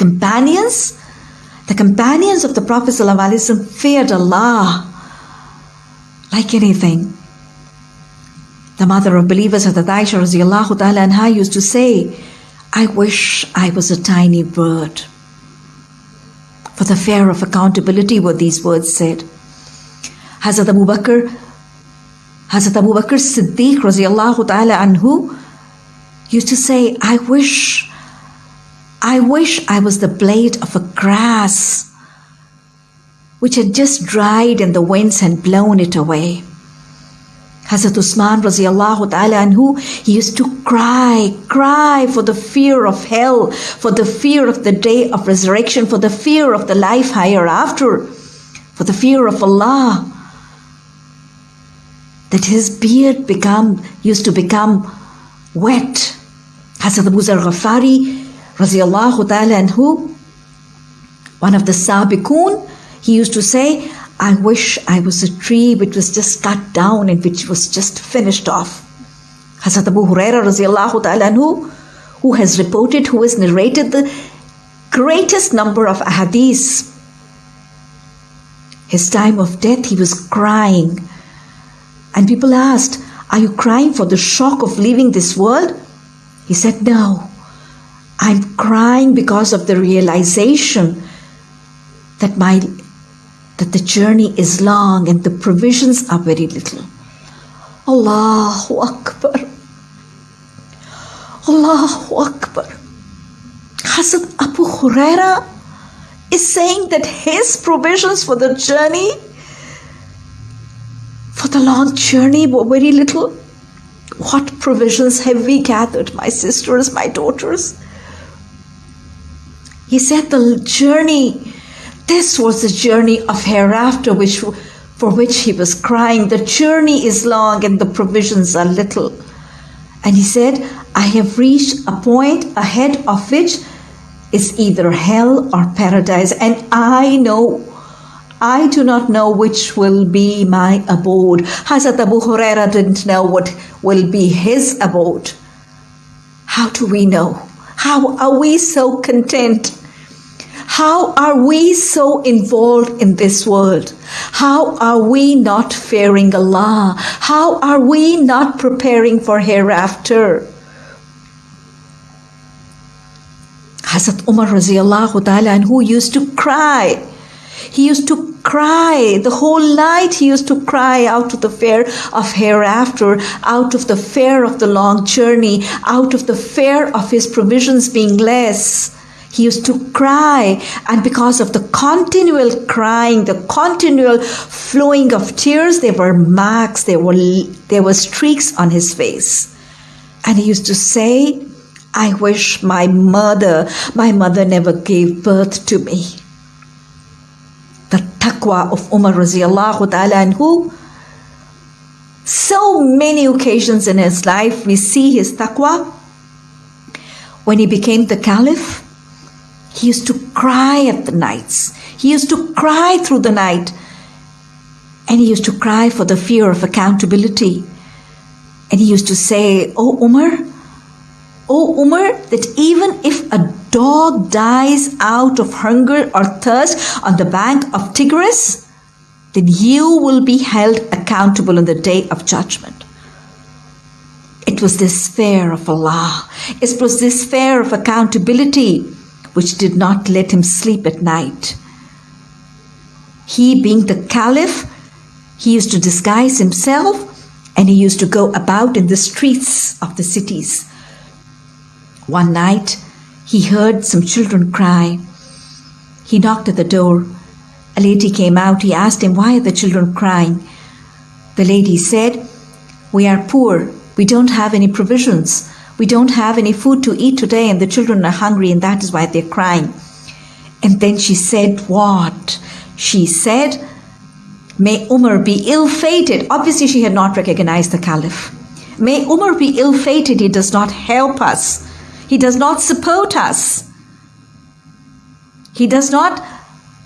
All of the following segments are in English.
companions, the companions of the Prophet ﷺ feared Allah like anything. The mother of believers, Hazrat Aisha radiallahu used to say, I wish I was a tiny bird. For the fear of accountability were these words said. Hazrat Abu Bakr, Hazrat Abu Bakr Siddiq radiallahu ta'ala anhu used to say, I wish, I wish I was the blade of a grass which had just dried and the winds had blown it away. Hazrat Usman radiallahu ta'ala anhu, he used to cry, cry for the fear of hell, for the fear of the day of resurrection, for the fear of the life hereafter, for the fear of Allah. That his beard become used to become wet. Hazrat Abu Zar Ghafari radiallahu ta'ala one of the Sabiqun, he used to say, I wish I was a tree which was just cut down and which was just finished off. Hazrat Abu Huraira radiallahu ta'ala who has reported, who has narrated the greatest number of ahadiths. His time of death, he was crying. And people asked, Are you crying for the shock of leaving this world? He said, No. I'm crying because of the realization that my that the journey is long and the provisions are very little. Allahu Akbar. Allahu Akbar. Hazrat Abu Huraira is saying that his provisions for the journey, for the long journey, were very little. What provisions have we gathered, my sisters, my daughters? He said the journey this was the journey of hereafter which, for which he was crying. The journey is long and the provisions are little. And he said, I have reached a point ahead of which is either hell or paradise. And I know, I do not know which will be my abode. Hazrat Abu Huraira didn't know what will be his abode. How do we know? How are we so content? How are we so involved in this world? How are we not fearing Allah? How are we not preparing for hereafter? Hazrat Umar radiallahu ta'ala and who used to cry. He used to cry the whole night. He used to cry out of the fear of hereafter, out of the fear of the long journey, out of the fear of his provisions being less. He used to cry, and because of the continual crying, the continual flowing of tears, there were marks, there were, there were streaks on his face. And he used to say, I wish my mother, my mother never gave birth to me. The taqwa of Umar radiallahu ta'ala anhu, so many occasions in his life we see his taqwa. When he became the caliph, he used to cry at the nights. He used to cry through the night. And he used to cry for the fear of accountability. And he used to say, Oh Umar, Oh Umar, that even if a dog dies out of hunger or thirst on the bank of Tigris, then you will be held accountable on the day of judgment. It was this fear of Allah. It was this fear of accountability which did not let him sleep at night. He, being the caliph, he used to disguise himself and he used to go about in the streets of the cities. One night, he heard some children cry. He knocked at the door. A lady came out. He asked him, Why are the children crying? The lady said, We are poor. We don't have any provisions. We don't have any food to eat today, and the children are hungry, and that is why they're crying. And then she said, What? She said, May Umar be ill fated. Obviously, she had not recognized the caliph. May Umar be ill fated. He does not help us, he does not support us, he does not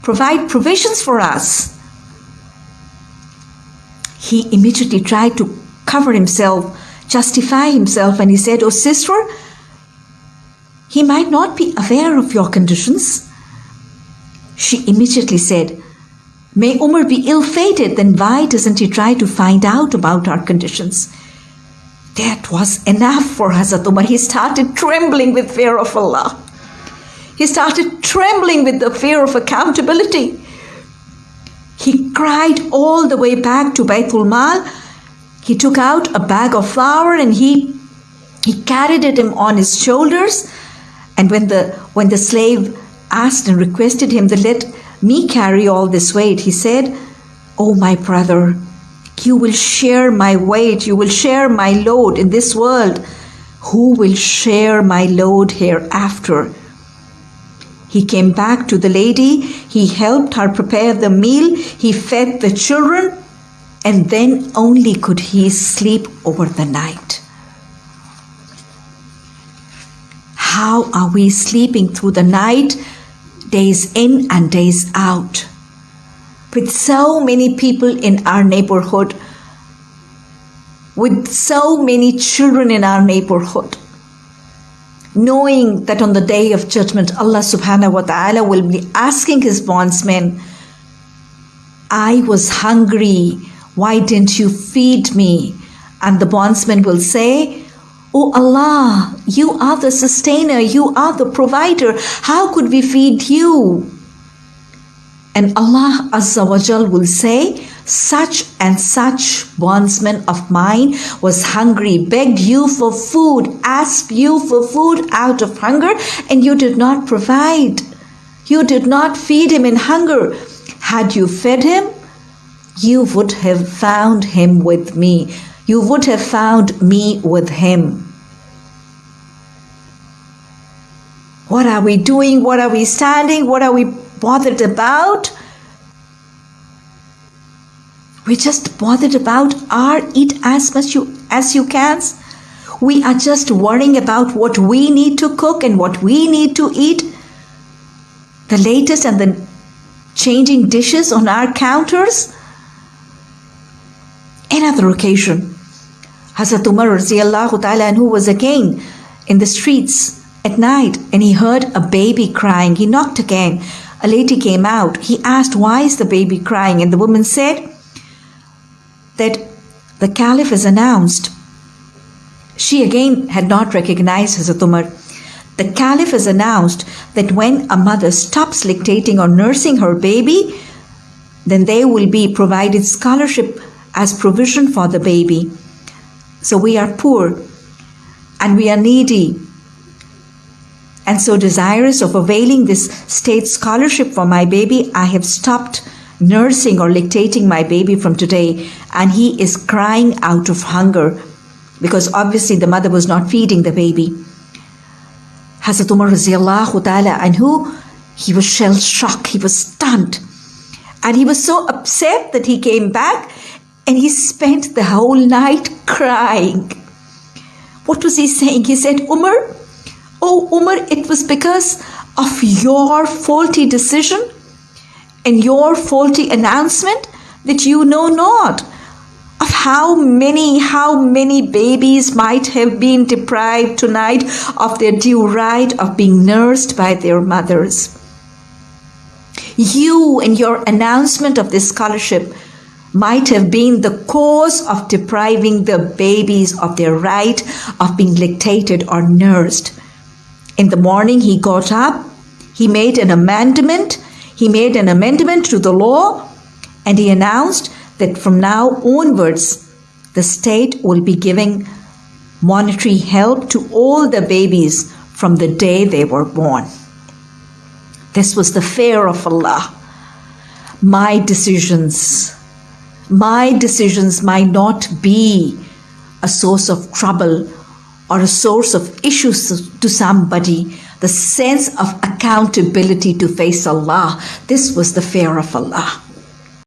provide provisions for us. He immediately tried to cover himself justify himself and he said, Oh, sister, He might not be aware of your conditions. She immediately said, May Umar be ill fated, then why doesn't he try to find out about our conditions? That was enough for Hazrat Umar. He started trembling with fear of Allah. He started trembling with the fear of accountability. He cried all the way back to Baitul Mal. He took out a bag of flour and he, he carried it him on his shoulders. And when the, when the slave asked and requested him to let me carry all this weight, he said, Oh, my brother, you will share my weight, you will share my load in this world. Who will share my load hereafter? He came back to the lady, he helped her prepare the meal, he fed the children, and then only could he sleep over the night. How are we sleeping through the night, days in and days out? With so many people in our neighborhood, with so many children in our neighborhood, knowing that on the day of judgment, Allah subhanahu wa ta'ala will be asking his bondsmen, I was hungry, why didn't you feed me? And the bondsman will say, Oh Allah, you are the sustainer, you are the provider. How could we feed you? And Allah Azza wa Jal will say, such and such bondsman of mine was hungry, begged you for food, asked you for food out of hunger, and you did not provide. You did not feed him in hunger. Had you fed him, you would have found him with me. You would have found me with him. What are we doing? What are we standing? What are we bothered about? We're just bothered about our eat as much you, as you can. We are just worrying about what we need to cook and what we need to eat. The latest and the changing dishes on our counters. Another occasion, Hazrat Umar ta'ala who was again in the streets at night and he heard a baby crying. He knocked again. A lady came out. He asked, Why is the baby crying? And the woman said, that the Caliph has announced. She again had not recognized Hazrat Umar. The Caliph has announced that when a mother stops lactating or nursing her baby, then they will be provided scholarship as provision for the baby. So we are poor and we are needy and so desirous of availing this state scholarship for my baby, I have stopped nursing or lactating my baby from today, and he is crying out of hunger because obviously the mother was not feeding the baby. Hazrat Umar ta'ala anhu, he was shell shocked, he was stunned. And he was so upset that he came back and he spent the whole night crying. What was he saying? He said, Umar, oh Umar, it was because of your faulty decision and your faulty announcement that you know not of how many, how many babies might have been deprived tonight of their due right of being nursed by their mothers. You and your announcement of this scholarship might have been the cause of depriving the babies of their right of being lactated or nursed. In the morning, he got up, he made an amendment he made an amendment to the law and he announced that from now onwards, the state will be giving monetary help to all the babies from the day they were born. This was the fear of Allah. My decisions, my decisions might not be a source of trouble or a source of issues to somebody, the sense of accountability to face Allah. This was the fear of Allah.